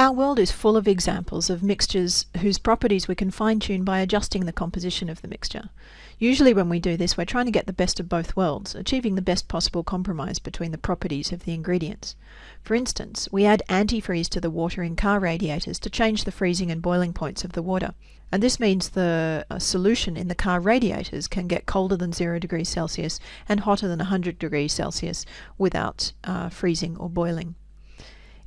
Our world is full of examples of mixtures whose properties we can fine tune by adjusting the composition of the mixture. Usually, when we do this, we're trying to get the best of both worlds, achieving the best possible compromise between the properties of the ingredients. For instance, we add antifreeze to the water in car radiators to change the freezing and boiling points of the water. And this means the uh, solution in the car radiators can get colder than 0 degrees Celsius and hotter than 100 degrees Celsius without uh, freezing or boiling.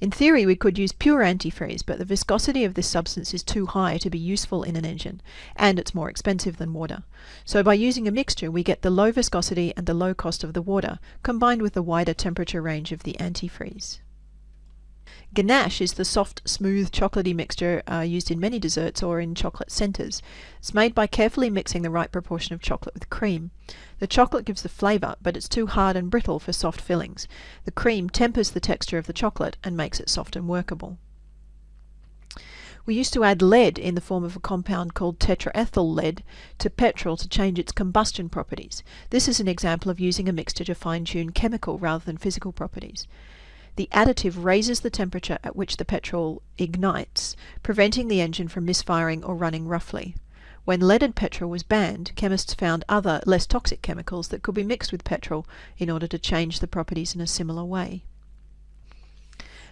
In theory, we could use pure antifreeze, but the viscosity of this substance is too high to be useful in an engine, and it's more expensive than water. So by using a mixture, we get the low viscosity and the low cost of the water, combined with the wider temperature range of the antifreeze. Ganache is the soft, smooth, chocolatey mixture uh, used in many desserts or in chocolate centres. It's made by carefully mixing the right proportion of chocolate with cream. The chocolate gives the flavour, but it's too hard and brittle for soft fillings. The cream tempers the texture of the chocolate and makes it soft and workable. We used to add lead in the form of a compound called tetraethyl lead to petrol to change its combustion properties. This is an example of using a mixture to fine tune chemical rather than physical properties. The additive raises the temperature at which the petrol ignites, preventing the engine from misfiring or running roughly. When leaded petrol was banned, chemists found other, less toxic chemicals that could be mixed with petrol in order to change the properties in a similar way.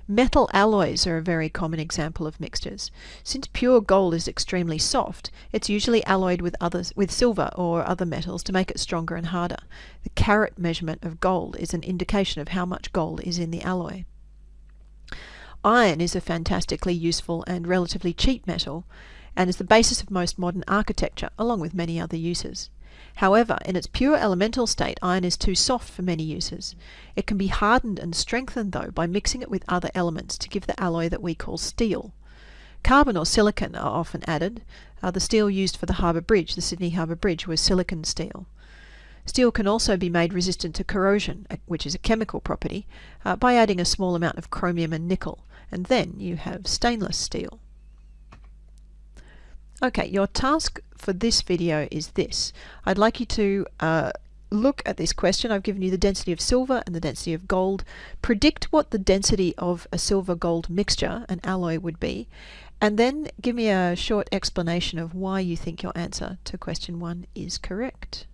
Metal alloys are a very common example of mixtures. Since pure gold is extremely soft, it's usually alloyed with others with silver or other metals to make it stronger and harder. The carat measurement of gold is an indication of how much gold is in the alloy. Iron is a fantastically useful and relatively cheap metal and is the basis of most modern architecture along with many other uses. However, in its pure elemental state, iron is too soft for many uses. It can be hardened and strengthened, though, by mixing it with other elements to give the alloy that we call steel. Carbon or silicon are often added. Uh, the steel used for the Harbour Bridge, the Sydney Harbour Bridge, was silicon steel. Steel can also be made resistant to corrosion, uh, which is a chemical property, uh, by adding a small amount of chromium and nickel, and then you have stainless steel. Okay, your task for this video is this. I'd like you to uh, look at this question. I've given you the density of silver and the density of gold. Predict what the density of a silver-gold mixture, an alloy, would be, and then give me a short explanation of why you think your answer to question one is correct.